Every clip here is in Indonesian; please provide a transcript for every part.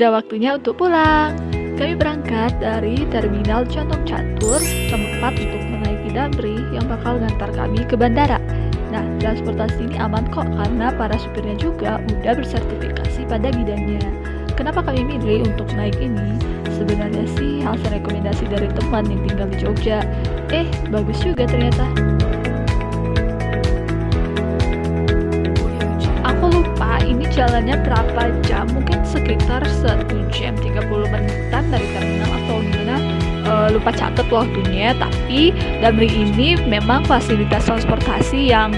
Sudah waktunya untuk pulang. Kami berangkat dari Terminal Condong Catur, tempat untuk menaiki Damri yang bakal ngantar kami ke bandara. Nah, transportasi ini aman kok karena para supirnya juga udah bersertifikasi pada bidangnya. Kenapa kami milih untuk naik ini? Sebenarnya sih hasil rekomendasi dari teman yang tinggal di Jogja. Eh, bagus juga ternyata. Jalannya berapa jam? Mungkin sekitar 1 jam 30 menitan dari terminal atau gimana. Uh, lupa catat waktunya tapi Damri ini memang fasilitas transportasi yang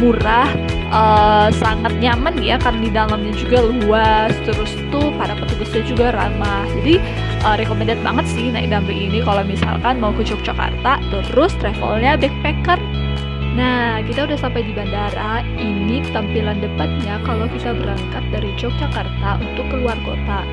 murah uh, sangat nyaman ya karena di dalamnya juga luas terus tuh para petugasnya juga ramah. Jadi uh, recommended banget sih naik Damri ini kalau misalkan mau ke Yogyakarta terus travelnya backpacker Nah, kita udah sampai di bandara. Ini tampilan depannya kalau kita berangkat dari Yogyakarta untuk keluar kota.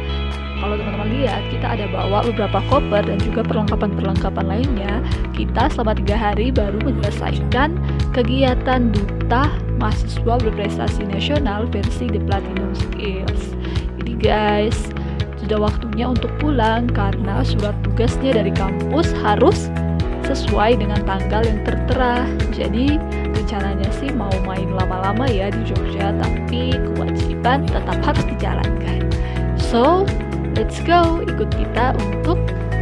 Kalau teman-teman lihat, kita ada bawa beberapa koper dan juga perlengkapan-perlengkapan lainnya. Kita selama tiga hari baru menyelesaikan kegiatan duta mahasiswa berprestasi nasional versi The Platinum Skills. Jadi guys, sudah waktunya untuk pulang karena surat tugasnya dari kampus harus sesuai dengan tanggal yang tertera. Jadi rencananya sih mau main lama-lama ya di Jogja, tapi kewajiban tetap harus dijalankan. So, let's go ikut kita untuk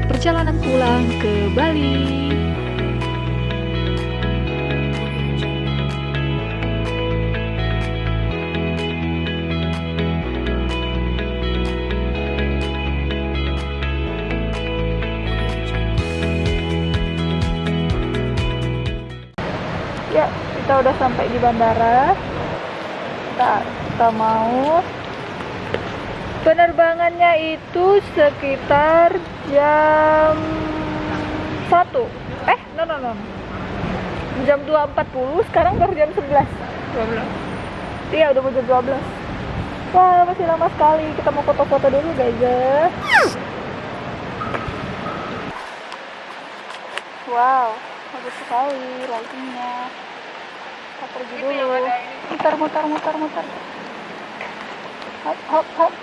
perjalanan pulang ke Bali. Kita udah sampai di bandara. Kita, kita mau. Penerbangannya itu sekitar jam 1 eh no no no. Jam 2.40 sekarang baru jam 11 12 iya udah mau jam 12 wah masih lama sekali. Kita mau foto-foto dulu guys ya. Wow bagus sekali lightingnya kita pergi dulu mutar mutar mutar mutar hop hop hop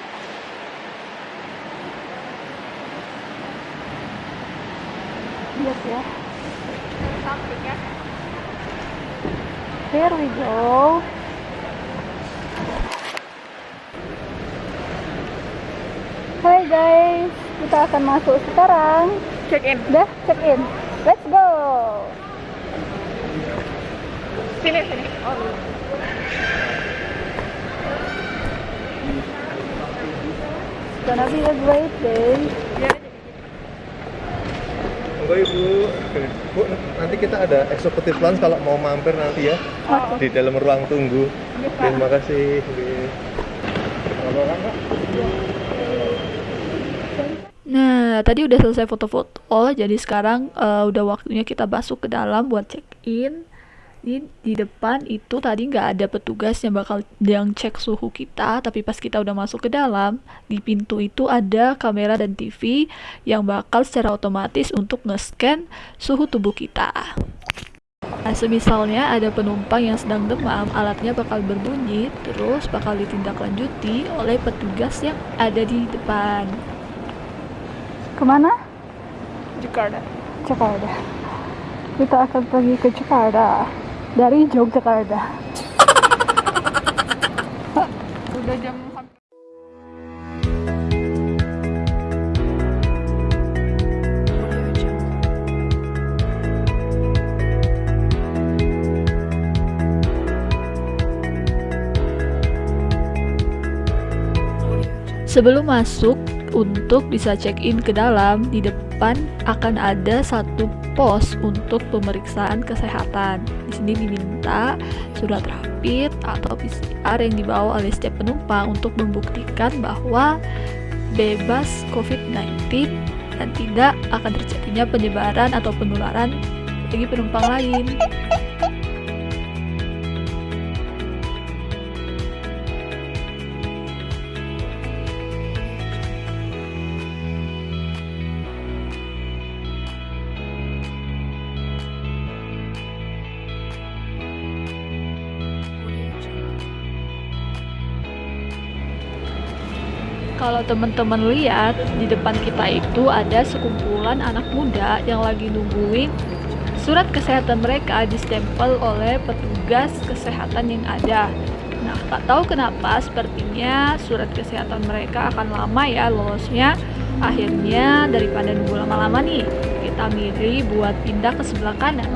lihat ya here we go Hai guys, kita akan masuk sekarang. Check in. Udah, check in. Let's go. Sini, sini. Oh. Gonna be a great day. Ya. Monggo Ibu. Bu, nanti kita ada eksekutif lounge kalau mau mampir nanti ya. Oke. Di dalam ruang tunggu. Iya, Pak. Terima kasih. Pak? Nah, tadi udah selesai foto-foto, jadi sekarang eh, udah waktunya kita masuk ke dalam buat check-in. Di, di depan itu tadi nggak ada petugas yang bakal yang cek suhu kita, tapi pas kita udah masuk ke dalam, di pintu itu ada kamera dan TV yang bakal secara otomatis untuk nge-scan suhu tubuh kita. Nah, semisalnya ada penumpang yang sedang demam, alatnya bakal berbunyi, terus bakal ditindaklanjuti oleh petugas yang ada di depan. Ke mana? Jakarta. Jakarta. Kita akan pergi ke Jakarta dari Yogyakarta. Udah jam Sebelum masuk, untuk bisa check-in ke dalam, di depan akan ada satu pos untuk pemeriksaan kesehatan. Di sini diminta surat rapid atau PCR yang dibawa oleh setiap penumpang untuk membuktikan bahwa bebas COVID-19 dan tidak akan terjadinya penyebaran atau penularan bagi penumpang lain. Kalau teman-teman lihat di depan kita itu ada sekumpulan anak muda yang lagi nungguin surat kesehatan mereka distempel oleh petugas kesehatan yang ada. Nah, tak tahu kenapa sepertinya surat kesehatan mereka akan lama ya lolosnya. Akhirnya daripada nunggu lama-lama nih, kita milih buat pindah ke sebelah kanan.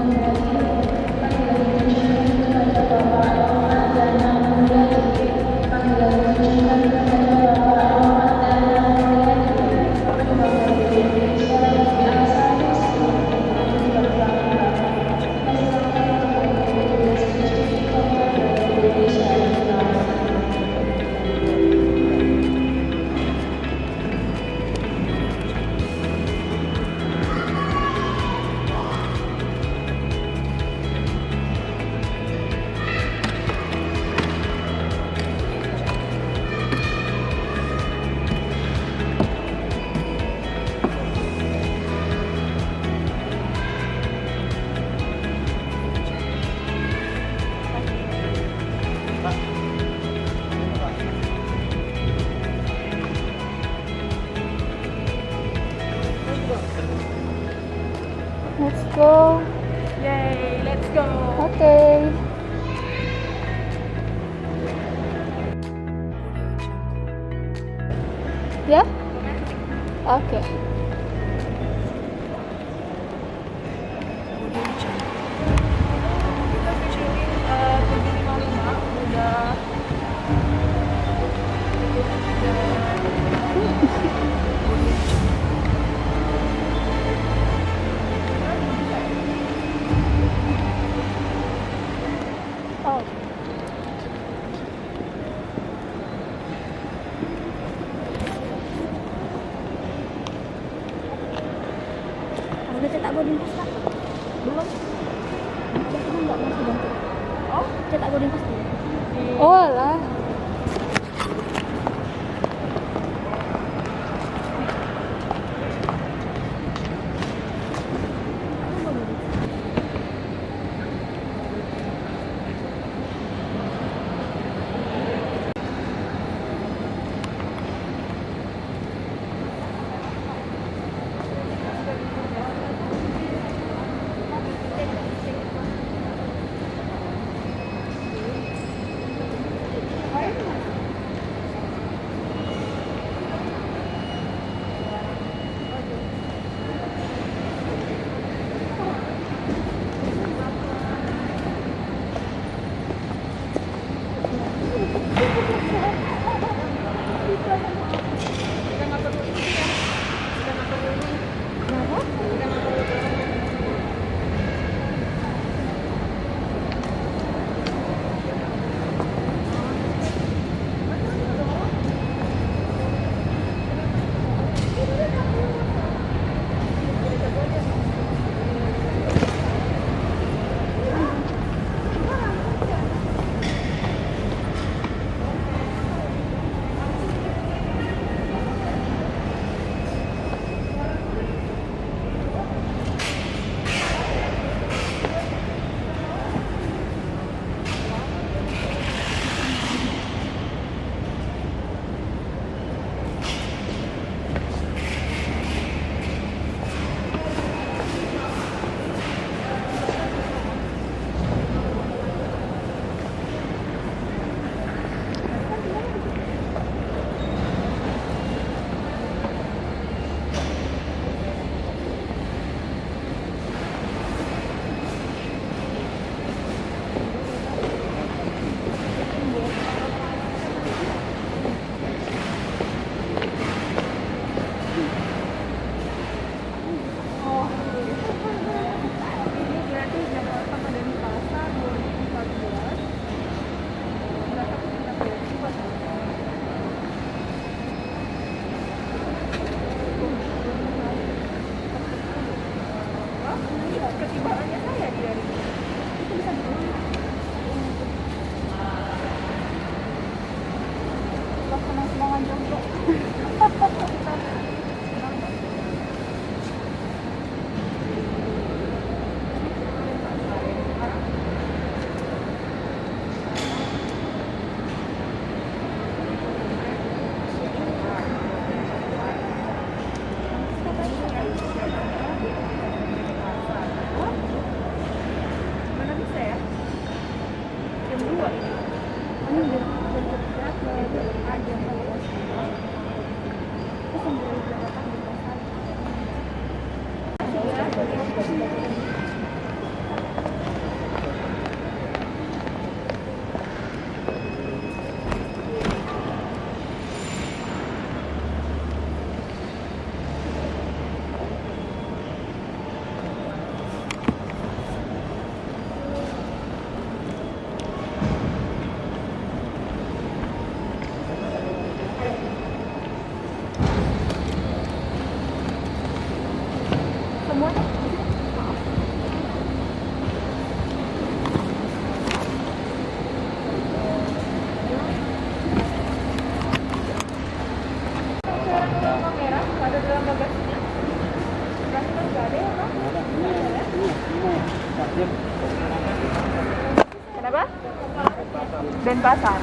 Denpasar.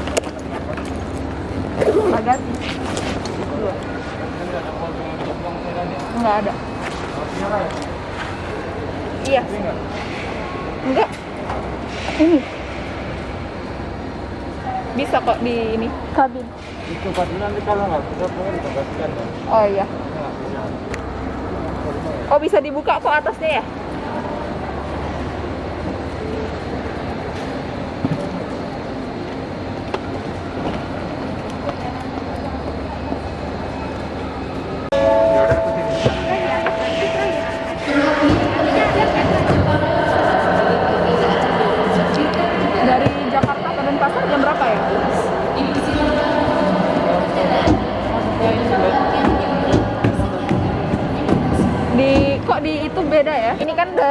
Bagasi. Dua. Nggak ada. Iya. Enggak. Ini. Bisa kok di ini. Kabin. Itu nanti kalau nggak bisa boleh dibebaskan ya. Oh iya. Oh bisa dibuka kok atasnya ya?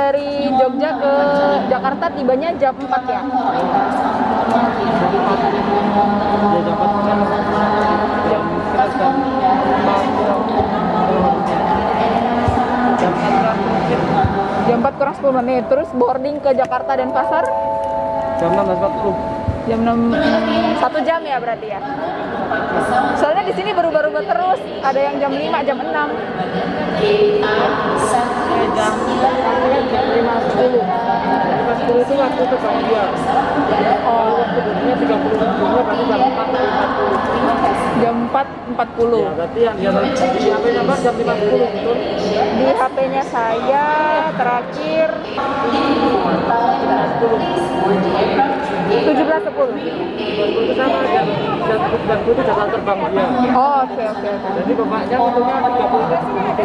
Dari Jogja ke Jakarta tibanya jam 4 ya? Dapat jam jam lima jam enam mungkin Jam 4 kurang 10 menit. Terus boarding ke Jakarta dan Pasar jam enam empat puluh. jam 6 satu jam ya berarti ya. Soalnya di sini berubah-ubah terus. Ada yang jam 5, jam 6. Jam jam lima sepuluh. Lima sepuluh itu waktu terbang dia. Oh, waktu duduknya tiga puluh menitnya berarti jam empat empat puluh. Jam 4 40. Ya, berarti yang dia di HP nya jam lima sepuluh betul. Di HP-nya saya terakhir 17.10. itu sama jam jam jam itu jadwal terbang dia. Oh, oke oke oke. Jadi bapaknya tiga puluh menit sebelum itu.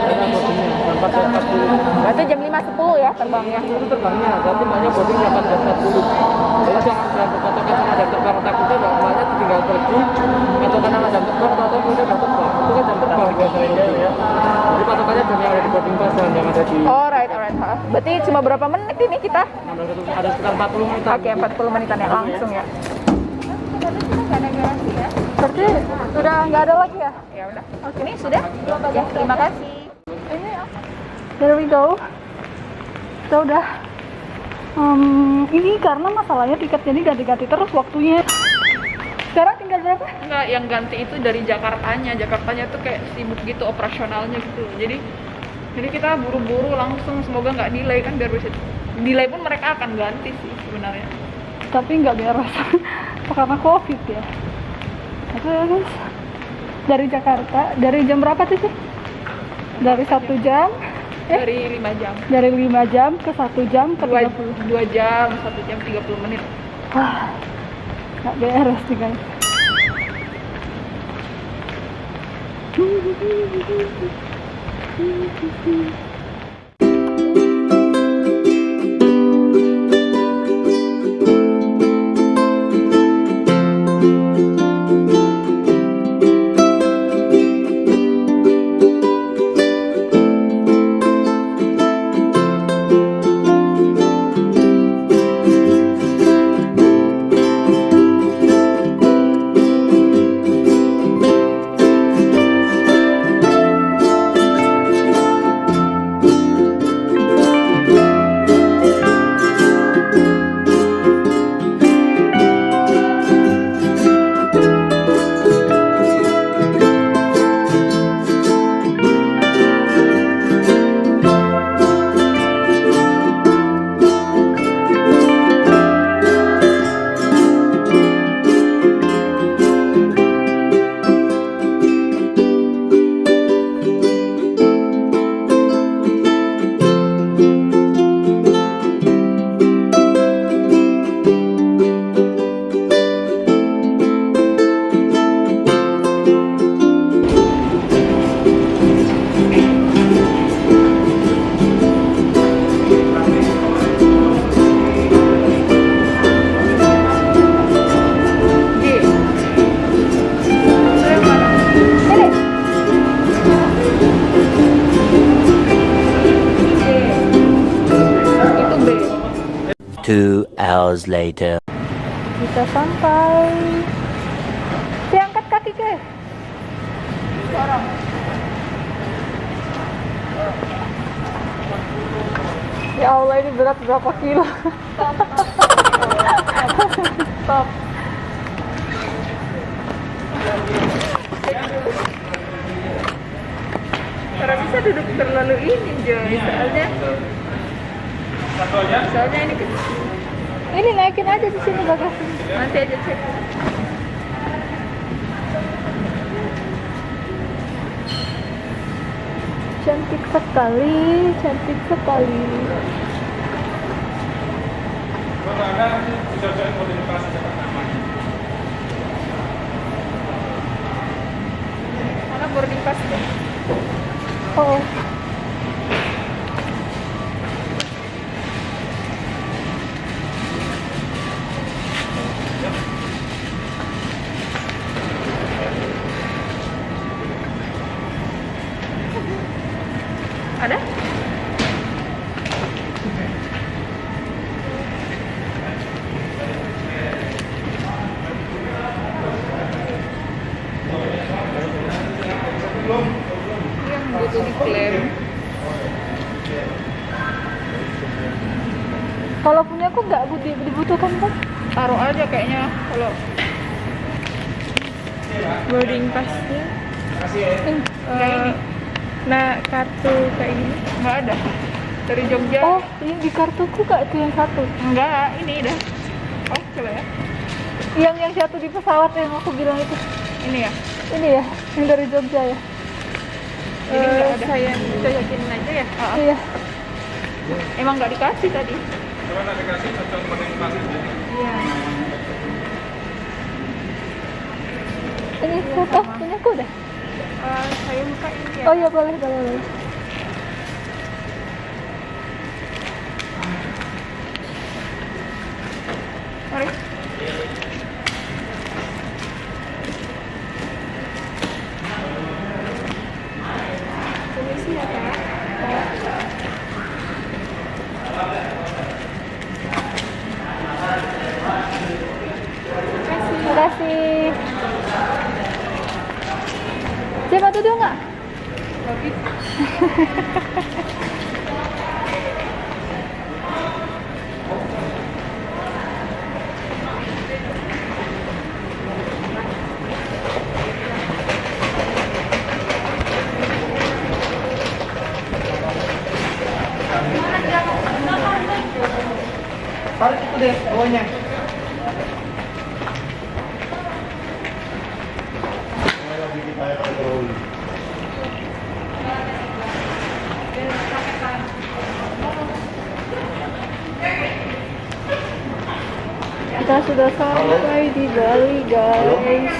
Karena boardingnya jam empat empat puluh. Berarti jam 5.10 ya terbangnya. itu terbangnya, berarti maknya boarding jam 4.40 Jadi jangan jangan berpatokan sama jam terbang takutnya kalau maknya tinggal pergi patokan sama jam terbang atau kemudian jam terbang itu kan jam terbang biasanya ya jadi patokannya jam yang ada di boarding pass dan yang ada di Alright, alright. ha. Berarti cuma berapa menit ini kita? ada sekitar 40 menit Oke, 40 menitan ya langsung ya. Berarti sudah nggak ada lagi ya? Ya udah. Oke, ini sudah. Ya, terima kasih. Ini apa? There we go. Kita udah. Hmm, ini karena masalahnya tiketnya ini ganti-ganti terus waktunya. Sekarang tinggal berapa? Enggak, yang ganti itu dari Jakartanya. Jakartanya tuh kayak sibuk gitu operasionalnya gitu. Jadi jadi kita buru-buru langsung semoga nggak delay kan biar bisa delay pun mereka akan ganti sih sebenarnya. Tapi nggak beres. karena covid ya terus dari Jakarta dari jam berapa sih dari satu jam eh? dari lima jam dari lima jam ke satu jam ke dua, 30 dua jam satu jam 30 menit wah nggak beres nih guys Later. Kita sampai. Si angkat kaki ke? Sekarang. Ya Allah ini berat berapa kilo? Stop. Karena bisa duduk terlalu ini Joy, soalnya soalnya ini kecil. Ini naikin aja di sini bagasi. Nanti aja cek. Cantik sekali, cantik sekali. Mana boarding pass? Oh, butuh diklaim. kalau punya aku nggak butuh dibutuhkan kan? Taruh aja kayaknya kalau boarding passnya. Eh, ini Nah, kartu kayak gini. nggak ada. Dari Jogja. Oh, ini di kartuku kak itu yang satu. Enggak, ini dah. Oh, coba ya. Yang yang satu di pesawat yang aku bilang itu. Ini ya. Ini ya, yang dari Jogja ya. Jadi nggak ada. saya kita yakinin aja ya. Ah. Iya. Emang nggak dikasih tadi. Iya. Ini foto punya aku udah. Eh, saya buka ini ya. Oh iya boleh boleh boleh. Mari. Permisi ya kak. Terima kasih. Siapa duduk nggak? Lagi. Tarik itu deh bawahnya. Kita sudah sampai di Bali guys.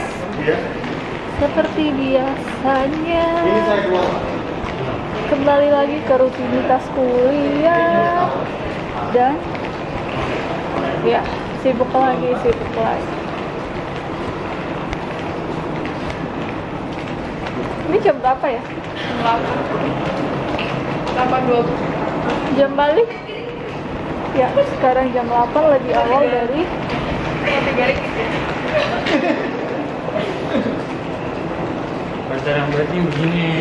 Seperti biasanya. Kembali lagi ke rutinitas kuliah dan ya sibuk lagi sibuk lagi. Ini jam berapa ya? Delapan dua. Jam balik? Ya, sekarang jam 8 lebih awal dari Tiga Pacaran berarti begini.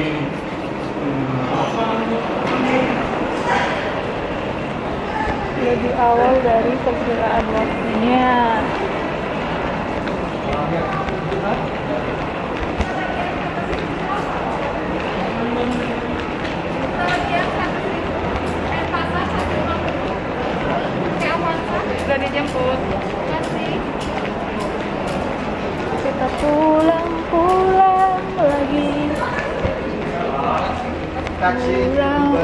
lebih awal dari perkiraan waktunya. Sudah dijemput. Kita pulang-pulang lagi. Pulang,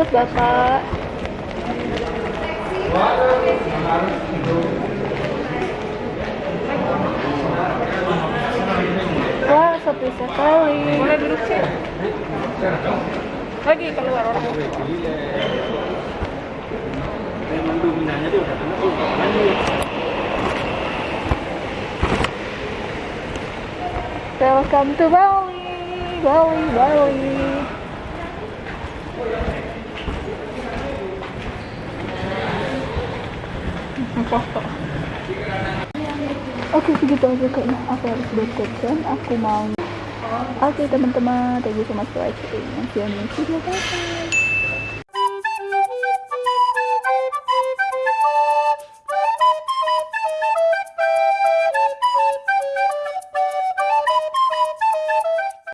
udah dijemput bapak. Wah, sepi sekali. Boleh duduk sih. Lagi keluar orang. Welcome to Bali, Bali, Bali. Oke segitu aja kayaknya aku harus buat caption aku mau Oke teman-teman. Thank you so much for watching. See you next video. Bye